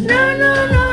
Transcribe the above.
no, no, no.